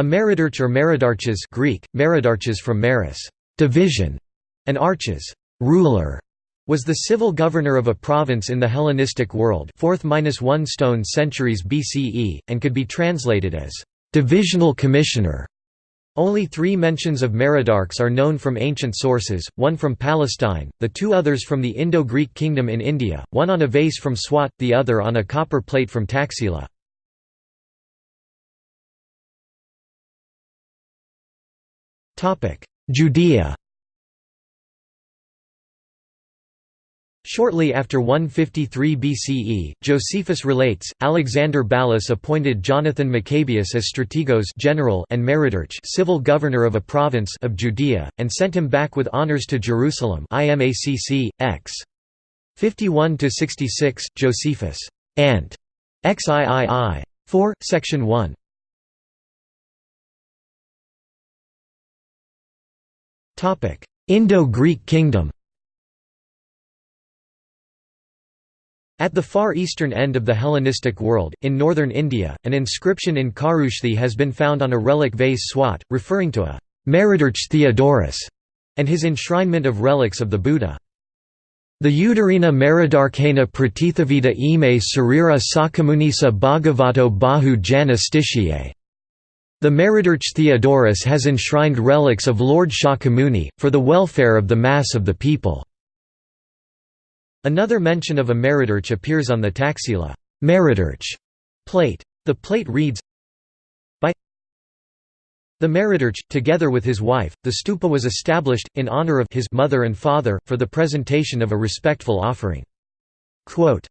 A Meridarch or Meridarches Greek, Meridarches from meris, division, and arches, ruler, was the civil governor of a province in the Hellenistic world 4th–1 stone centuries BCE, and could be translated as divisional commissioner. Only three mentions of Meridarchs are known from ancient sources, one from Palestine, the two others from the Indo-Greek kingdom in India, one on a vase from Swat, the other on a copper plate from Taxila. Judea Shortly after 153 BCE, Josephus relates, Alexander Ballas appointed Jonathan Maccabeus as strategos general and Meridarch civil governor of a province of Judea, and sent him back with honours to Jerusalem IMACC, x. 51–66, Josephus. Ant. XIII. 4, Section 1. Indo-Greek kingdom. At the far eastern end of the Hellenistic world, in northern India, an inscription in Kharoshthi has been found on a relic vase swat, referring to a Meridarch Theodorus and his enshrinement of relics of the Buddha. The Udarina Meridarchena Pratithavita ime Sarira Sakamunisa Bhagavato Bahu Jana The Meridarch Theodorus has enshrined relics of Lord Shakyamuni, for the welfare of the mass of the people. Another mention of a Meridarch appears on the Taxila Meridarch plate. The plate reads, By the Meridarch, together with his wife, the stupa was established, in honor of his mother and father, for the presentation of a respectful offering. Quote,